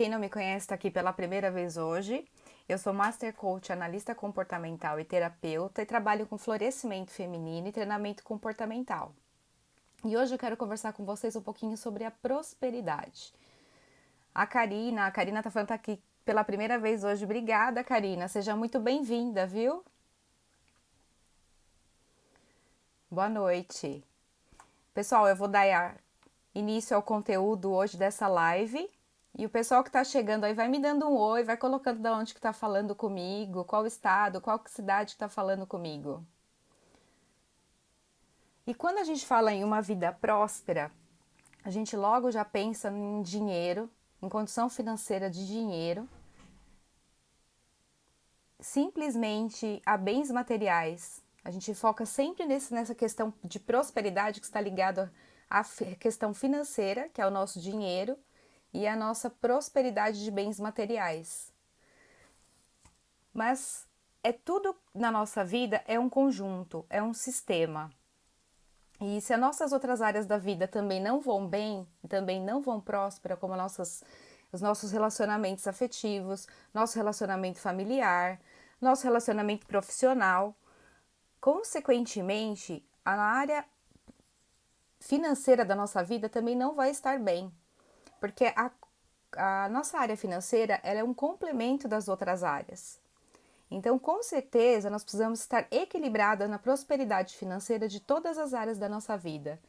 Quem não me conhece está aqui pela primeira vez hoje. Eu sou Master Coach, analista comportamental e terapeuta e trabalho com florescimento feminino e treinamento comportamental. E hoje eu quero conversar com vocês um pouquinho sobre a prosperidade. A Karina, a Karina tá falando tá aqui pela primeira vez hoje. Obrigada, Karina. Seja muito bem-vinda, viu? Boa noite. Pessoal, eu vou dar início ao conteúdo hoje dessa live. E o pessoal que está chegando aí vai me dando um oi, vai colocando de onde que está falando comigo, qual estado, qual cidade está falando comigo. E quando a gente fala em uma vida próspera, a gente logo já pensa em dinheiro, em condição financeira de dinheiro, simplesmente a bens materiais. A gente foca sempre nesse, nessa questão de prosperidade que está ligada à questão financeira, que é o nosso dinheiro, e a nossa prosperidade de bens materiais. Mas é tudo na nossa vida é um conjunto, é um sistema. E se as nossas outras áreas da vida também não vão bem, também não vão próspera, como nossas, os nossos relacionamentos afetivos, nosso relacionamento familiar, nosso relacionamento profissional, consequentemente, a área financeira da nossa vida também não vai estar bem porque a, a nossa área financeira é um complemento das outras áreas. Então, com certeza, nós precisamos estar equilibrada na prosperidade financeira de todas as áreas da nossa vida.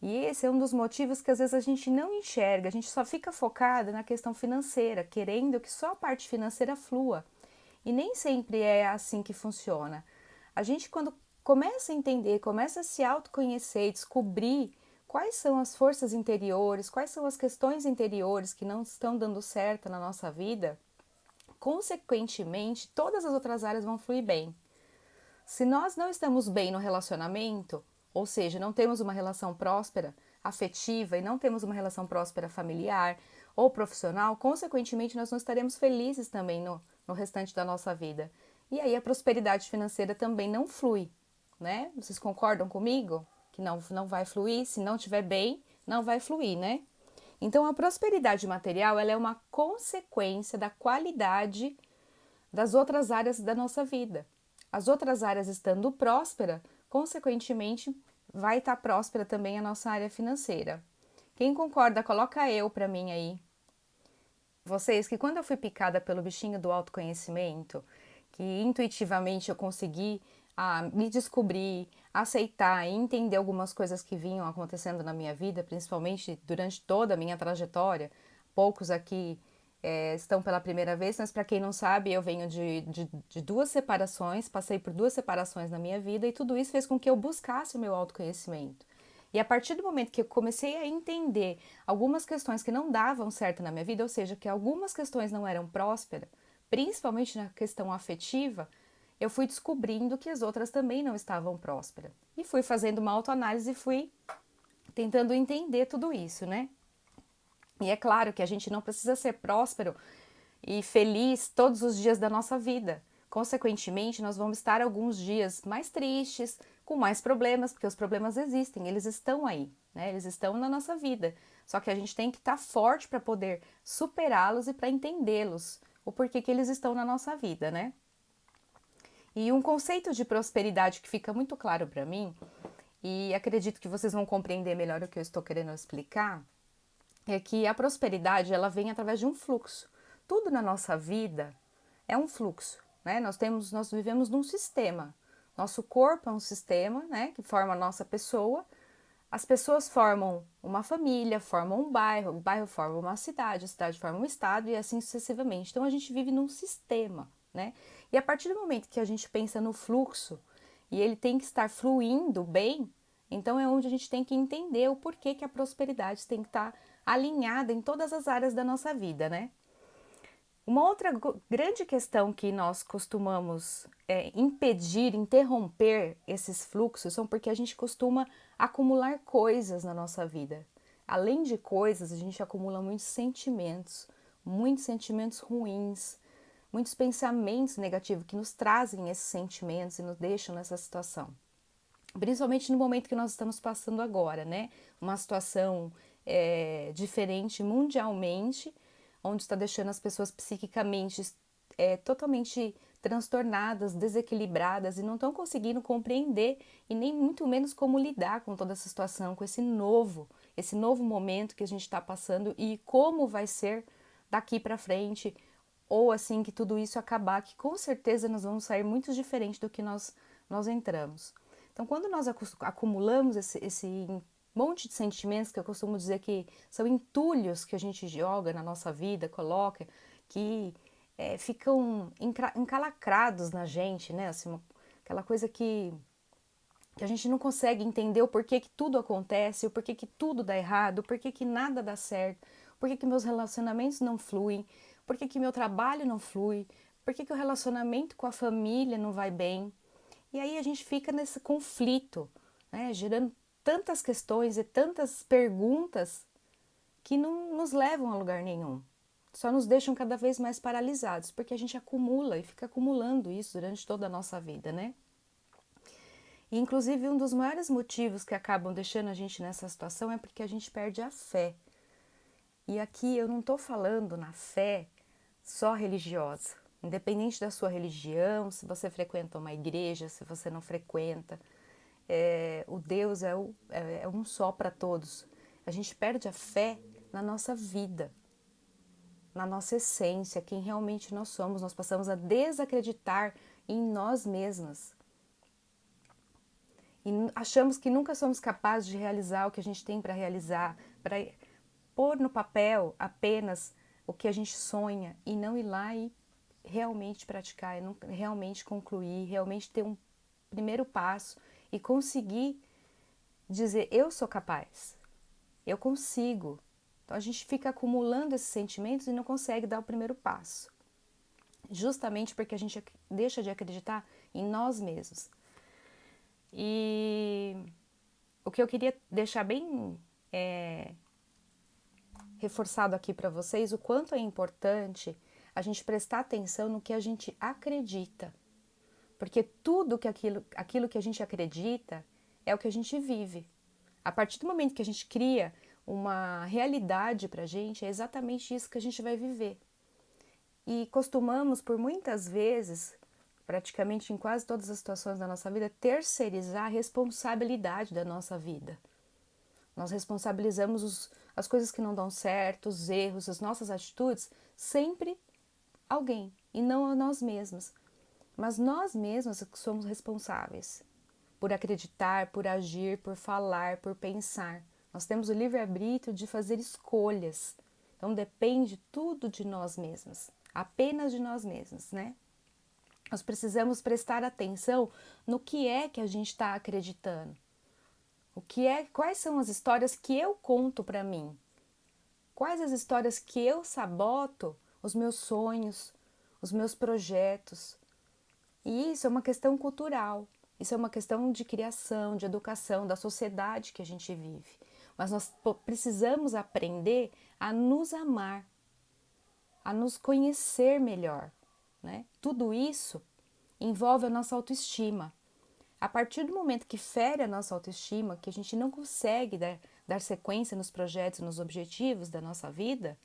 E esse é um dos motivos que às vezes a gente não enxerga, a gente só fica focada na questão financeira, querendo que só a parte financeira flua. E nem sempre é assim que funciona. A gente, quando começa a entender, começa a se autoconhecer, descobrir quais são as forças interiores, quais são as questões interiores que não estão dando certo na nossa vida, consequentemente, todas as outras áreas vão fluir bem. Se nós não estamos bem no relacionamento, ou seja, não temos uma relação próspera, afetiva e não temos uma relação próspera familiar ou profissional, consequentemente, nós não estaremos felizes também no, no restante da nossa vida. E aí a prosperidade financeira também não flui, né? Vocês concordam comigo? Que não, não vai fluir, se não estiver bem, não vai fluir, né? Então, a prosperidade material ela é uma consequência da qualidade das outras áreas da nossa vida. As outras áreas estando próspera, consequentemente, vai estar próspera também a nossa área financeira. Quem concorda, coloca eu para mim aí. Vocês, que quando eu fui picada pelo bichinho do autoconhecimento, que intuitivamente eu consegui a me descobrir, aceitar e entender algumas coisas que vinham acontecendo na minha vida, principalmente durante toda a minha trajetória. Poucos aqui é, estão pela primeira vez, mas para quem não sabe, eu venho de, de, de, duas separações, passei por duas separações na minha vida e tudo isso fez com que eu buscasse o meu autoconhecimento. E a partir do momento que eu comecei a entender algumas questões que não davam certo na minha vida, ou seja, que algumas questões não eram prósperas, principalmente na questão afetiva, eu fui descobrindo que as outras também não estavam prósperas. E fui fazendo uma autoanálise e fui tentando entender tudo isso, né? E é claro que a gente não precisa ser próspero e feliz todos os dias da nossa vida. Consequentemente, nós vamos estar alguns dias mais tristes, com mais problemas, porque os problemas existem, eles estão aí, né? Eles estão na nossa vida. Só que a gente tem que estar forte para poder superá-los e para entendê-los, o porquê que eles estão na nossa vida, né? E um conceito de prosperidade que fica muito claro para mim, e acredito que vocês vão compreender melhor o que eu estou querendo explicar, é que a prosperidade ela vem através de um fluxo. Tudo na nossa vida é um fluxo, né? Nós temos, nós vivemos num sistema. Nosso corpo é um sistema, né, que forma a nossa pessoa. As pessoas formam uma família, formam um bairro, o bairro forma uma cidade, a cidade forma um estado e assim sucessivamente. Então a gente vive num sistema, né? E a partir do momento que a gente pensa no fluxo e ele tem que estar fluindo bem, então é onde a gente tem que entender o porquê que a prosperidade tem que estar alinhada em todas as áreas da nossa vida, né? Uma outra grande questão que nós costumamos é, impedir, interromper esses fluxos são porque a gente costuma acumular coisas na nossa vida. Além de coisas, a gente acumula muitos sentimentos, muitos sentimentos ruins, muitos pensamentos negativos que nos trazem esses sentimentos e nos deixam nessa situação. Principalmente no momento que nós estamos passando agora, né? Uma situação é, diferente mundialmente, onde está deixando as pessoas psiquicamente é, totalmente transtornadas, desequilibradas e não estão conseguindo compreender e nem muito menos como lidar com toda essa situação, com esse novo, esse novo momento que a gente está passando e como vai ser daqui para frente, ou assim que tudo isso acabar, que com certeza nós vamos sair muito diferente do que nós, nós entramos. Então, quando nós acumulamos esse, esse monte de sentimentos que eu costumo dizer que são entulhos que a gente joga na nossa vida, coloca, que é, ficam encalacrados na gente, né? Assim, aquela coisa que, que a gente não consegue entender o porquê que tudo acontece, o porquê que tudo dá errado, o porquê que nada dá certo, o porquê que meus relacionamentos não fluem, porquê que meu trabalho não flui, porquê que o relacionamento com a família não vai bem. E aí a gente fica nesse conflito, né? Gerando tantas questões e tantas perguntas que não nos levam a lugar nenhum só nos deixam cada vez mais paralisados, porque a gente acumula e fica acumulando isso durante toda a nossa vida, né? E, inclusive, um dos maiores motivos que acabam deixando a gente nessa situação é porque a gente perde a fé. E aqui eu não estou falando na fé só religiosa, independente da sua religião, se você frequenta uma igreja, se você não frequenta, é, o Deus é, o, é, é um só para todos. A gente perde a fé na nossa vida, na nossa essência, quem realmente nós somos. Nós passamos a desacreditar em nós mesmas. E achamos que nunca somos capazes de realizar o que a gente tem para realizar, para pôr no papel apenas o que a gente sonha e não ir lá e realmente praticar, realmente concluir, realmente ter um primeiro passo e conseguir dizer: eu sou capaz, eu consigo, então a gente fica acumulando esses sentimentos e não consegue dar o primeiro passo. Justamente porque a gente deixa de acreditar em nós mesmos. E o que eu queria deixar bem é, reforçado aqui para vocês, o quanto é importante a gente prestar atenção no que a gente acredita. Porque tudo que aquilo, aquilo que a gente acredita é o que a gente vive. A partir do momento que a gente cria uma realidade para a gente, é exatamente isso que a gente vai viver. E costumamos, por muitas vezes, praticamente em quase todas as situações da nossa vida, terceirizar a responsabilidade da nossa vida. Nós responsabilizamos os, as coisas que não dão certo, os erros, as nossas atitudes, sempre alguém e não a nós mesmos. Mas nós mesmos que somos responsáveis por acreditar, por agir, por falar, por pensar. Nós temos o livre-arbítrio de fazer escolhas. Então depende tudo de nós mesmos, apenas de nós mesmos, né? Nós precisamos prestar atenção no que é que a gente está acreditando. O que é, quais são as histórias que eu conto para mim? Quais as histórias que eu saboto os meus sonhos, os meus projetos? E isso é uma questão cultural. Isso é uma questão de criação, de educação, da sociedade que a gente vive mas nós precisamos aprender a nos amar, a nos conhecer melhor. Né? Tudo isso envolve a nossa autoestima. A partir do momento que fere a nossa autoestima, que a gente não consegue dar, dar sequência nos projetos, nos objetivos da nossa vida,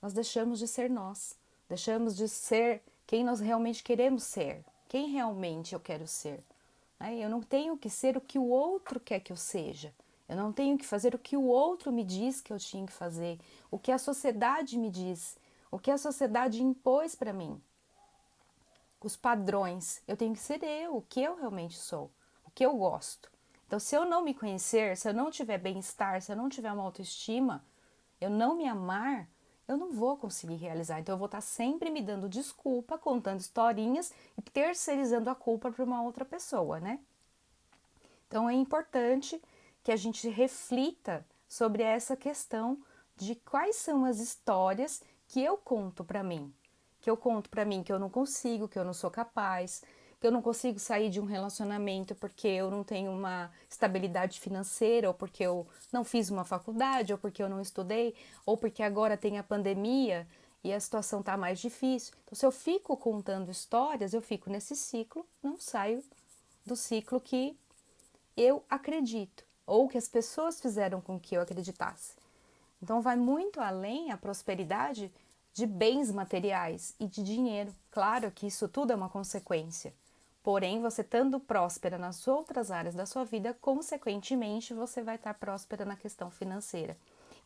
nós deixamos de ser nós, deixamos de ser quem nós realmente queremos ser, quem realmente eu quero ser. Né? Eu não tenho que ser o que o outro quer que eu seja. Eu não tenho que fazer o que o outro me diz que eu tinha que fazer, o que a sociedade me diz, o que a sociedade impôs para mim. Os padrões. Eu tenho que ser eu, o que eu realmente sou, o que eu gosto. Então, se eu não me conhecer, se eu não tiver bem-estar, se eu não tiver uma autoestima, eu não me amar, eu não vou conseguir realizar. Então, eu vou estar sempre me dando desculpa, contando historinhas e terceirizando a culpa para uma outra pessoa, né? Então, é importante que a gente reflita sobre essa questão de quais são as histórias que eu conto para mim. Que eu conto para mim que eu não consigo, que eu não sou capaz, que eu não consigo sair de um relacionamento porque eu não tenho uma estabilidade financeira, ou porque eu não fiz uma faculdade, ou porque eu não estudei, ou porque agora tem a pandemia e a situação está mais difícil. Então, se eu fico contando histórias, eu fico nesse ciclo, não saio do ciclo que eu acredito ou que as pessoas fizeram com que eu acreditasse. Então vai muito além a prosperidade de bens materiais e de dinheiro. Claro que isso tudo é uma consequência. Porém, você estando próspera nas outras áreas da sua vida, consequentemente, você vai estar próspera na questão financeira.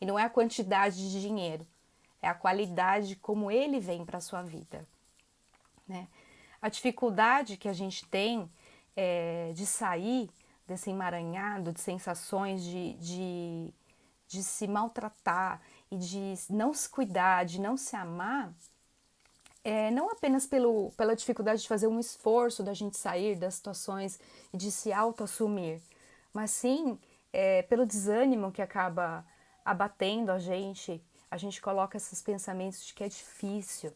E não é a quantidade de dinheiro, é a qualidade como ele vem para a sua vida. Né? A dificuldade que a gente tem é, de sair desse emaranhado de sensações de, de, de se maltratar e de não se cuidar, de não se amar, é, não apenas pelo, pela dificuldade de fazer um esforço da gente sair das situações e de se auto-assumir, mas sim é, pelo desânimo que acaba abatendo a gente, a gente coloca esses pensamentos de que é difícil,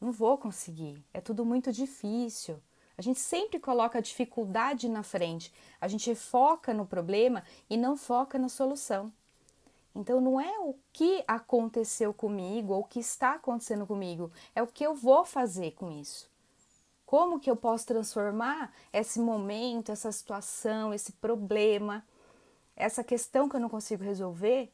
não vou conseguir, é tudo muito difícil. A gente sempre coloca a dificuldade na frente, a gente foca no problema e não foca na solução. Então não é o que aconteceu comigo ou o que está acontecendo comigo, é o que eu vou fazer com isso. Como que eu posso transformar esse momento, essa situação, esse problema, essa questão que eu não consigo resolver?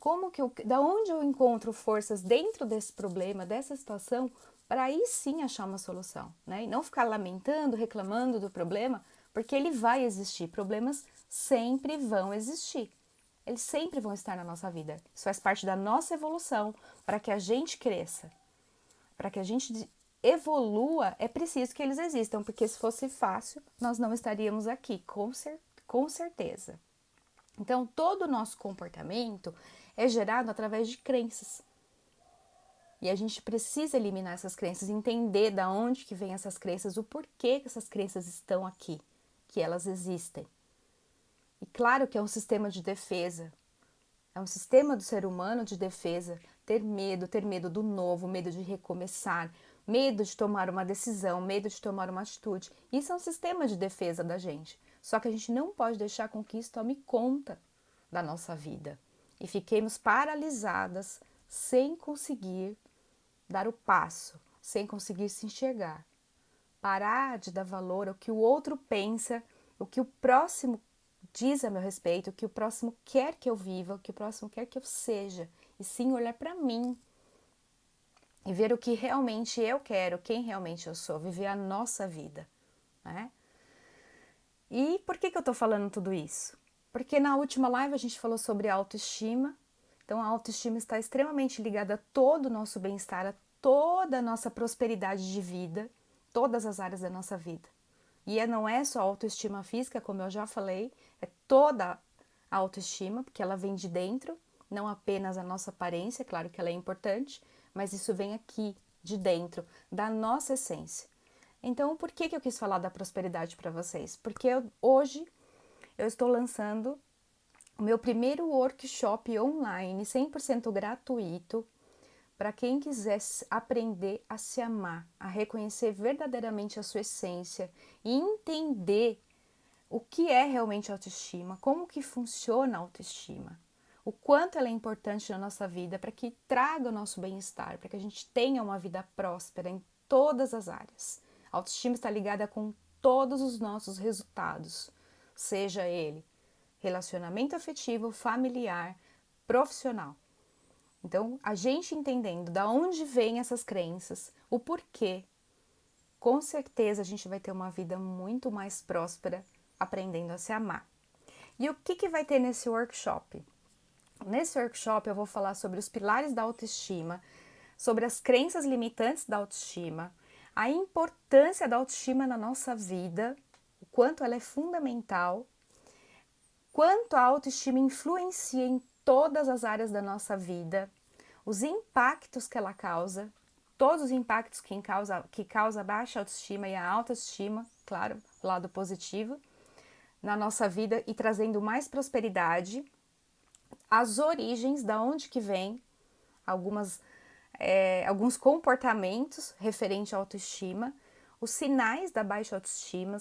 Como que eu, da onde eu encontro forças dentro desse problema, dessa situação, para aí sim achar uma solução, né? E não ficar lamentando, reclamando do problema, porque ele vai existir. Problemas sempre vão existir eles sempre vão estar na nossa vida. Isso faz parte da nossa evolução para que a gente cresça. Para que a gente evolua, é preciso que eles existam, porque se fosse fácil, nós não estaríamos aqui, com, cer com certeza. Então, todo o nosso comportamento é gerado através de crenças. E a gente precisa eliminar essas crenças, entender da onde que vêm essas crenças, o porquê que essas crenças estão aqui, que elas existem. E claro que é um sistema de defesa, é um sistema do ser humano de defesa, ter medo, ter medo do novo, medo de recomeçar, medo de tomar uma decisão, medo de tomar uma atitude. Isso é um sistema de defesa da gente. Só que a gente não pode deixar com que isso tome conta da nossa vida e fiquemos paralisadas sem conseguir dar o passo, sem conseguir se enxergar. Parar de dar valor ao que o outro pensa, o que o próximo diz a meu respeito, que o próximo quer que eu viva, que o próximo quer que eu seja, e sim olhar para mim e ver o que realmente eu quero, quem realmente eu sou, viver a nossa vida, né? E por que, que eu estou falando tudo isso? Porque na última live a gente falou sobre autoestima, então a autoestima está extremamente ligada a todo o nosso bem-estar, a toda a nossa prosperidade de vida, todas as áreas da nossa vida. E é, não é só autoestima física, como eu já falei, é toda a autoestima, porque ela vem de dentro, não apenas a nossa aparência, claro que ela é importante, mas isso vem aqui, de dentro, da nossa essência. Então, por que, que eu quis falar da prosperidade para vocês? Porque eu, hoje eu estou lançando o meu primeiro workshop online, 100% gratuito, para quem quiser aprender a se amar, a reconhecer verdadeiramente a sua essência e entender o que é realmente autoestima, como que funciona a autoestima, o quanto ela é importante na nossa vida para que traga o nosso bem-estar, para que a gente tenha uma vida próspera em todas as áreas. A autoestima está ligada com todos os nossos resultados, seja ele relacionamento afetivo, familiar, profissional. Então, a gente entendendo da onde vêm essas crenças, o porquê, com certeza a gente vai ter uma vida muito mais próspera aprendendo a se amar. E o que, que vai ter nesse workshop? Nesse workshop eu vou falar sobre os pilares da autoestima, sobre as crenças limitantes da autoestima, a importância da autoestima na nossa vida, o quanto ela é fundamental, quanto a autoestima influencia em todas as áreas da nossa vida, os impactos que ela causa, todos os impactos que causa, que causa baixa autoestima e a autoestima, claro, lado positivo, na nossa vida e trazendo mais prosperidade, as origens, da onde que vem algumas, é, alguns comportamentos referentes à autoestima, os sinais da baixa autoestima,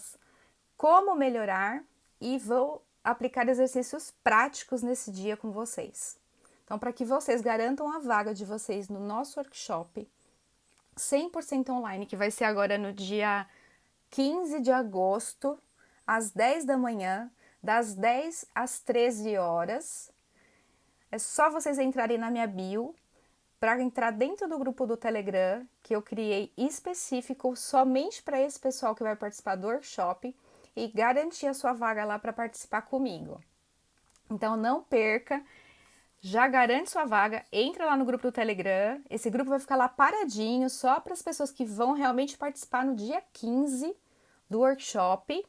como melhorar e vou aplicar exercícios práticos nesse dia com vocês. Então, para que vocês garantam a vaga de vocês no nosso workshop 100% online, que vai ser agora no dia 15 de agosto, às 10 da manhã, das 10 às 13 horas. É só vocês entrarem na minha bio, para entrar dentro do grupo do Telegram, que eu criei específico somente para esse pessoal que vai participar do workshop e garantir a sua vaga lá para participar comigo. Então não perca, já garante sua vaga, entra lá no grupo do Telegram. Esse grupo vai ficar lá paradinho só para as pessoas que vão realmente participar no dia 15 do workshop.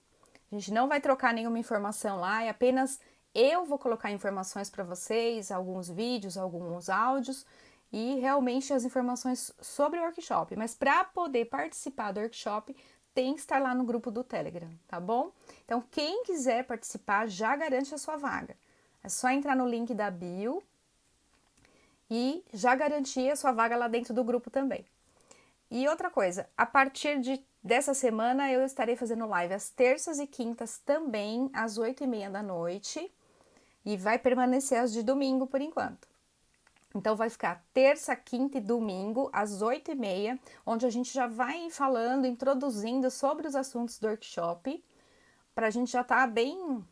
A gente não vai trocar nenhuma informação lá, é apenas eu vou colocar informações para vocês, alguns vídeos, alguns áudios e realmente as informações sobre o workshop. Mas para poder participar do workshop, tem que estar lá no grupo do Telegram, tá bom? Então, quem quiser participar, já garante a sua vaga. É só entrar no link da bio e já garantir a sua vaga lá dentro do grupo também. E outra coisa, a partir de, dessa semana eu estarei fazendo live às terças e quintas também, às oito e meia da noite, e vai permanecer as de domingo por enquanto. Então, vai ficar terça, quinta e domingo, às oito e meia, onde a gente já vai falando, introduzindo sobre os assuntos do workshop, para a gente já estar tá bem,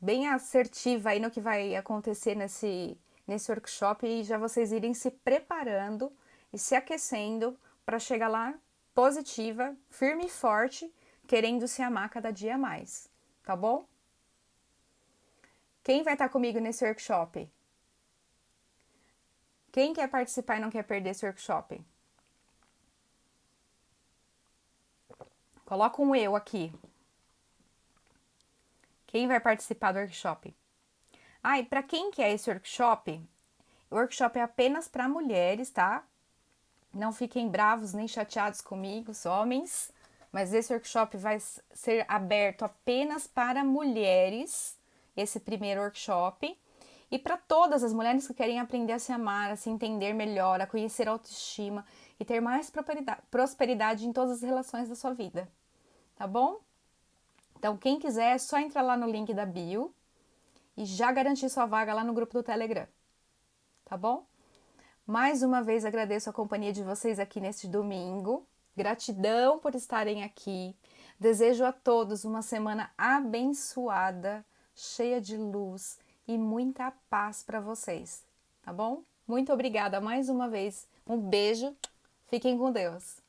bem assertiva aí no que vai acontecer nesse, nesse workshop e já vocês irem se preparando e se aquecendo para chegar lá positiva, firme e forte, querendo se amar cada dia mais, tá bom? Quem vai estar tá comigo nesse workshop? Quem quer participar e não quer perder esse workshop? Coloca um eu aqui. Quem vai participar do workshop? Ah, e para quem que é esse workshop? O workshop é apenas para mulheres, tá? Não fiquem bravos nem chateados comigo, os homens. Mas esse workshop vai ser aberto apenas para mulheres, esse primeiro workshop. E para todas as mulheres que querem aprender a se amar, a se entender melhor, a conhecer a autoestima e ter mais prosperidade em todas as relações da sua vida. Tá bom? Então, quem quiser, é só entrar lá no link da bio e já garantir sua vaga lá no grupo do Telegram. Tá bom? Mais uma vez agradeço a companhia de vocês aqui neste domingo. Gratidão por estarem aqui. Desejo a todos uma semana abençoada, cheia de luz e muita paz para vocês, tá bom? Muito obrigada mais uma vez. Um beijo. Fiquem com Deus.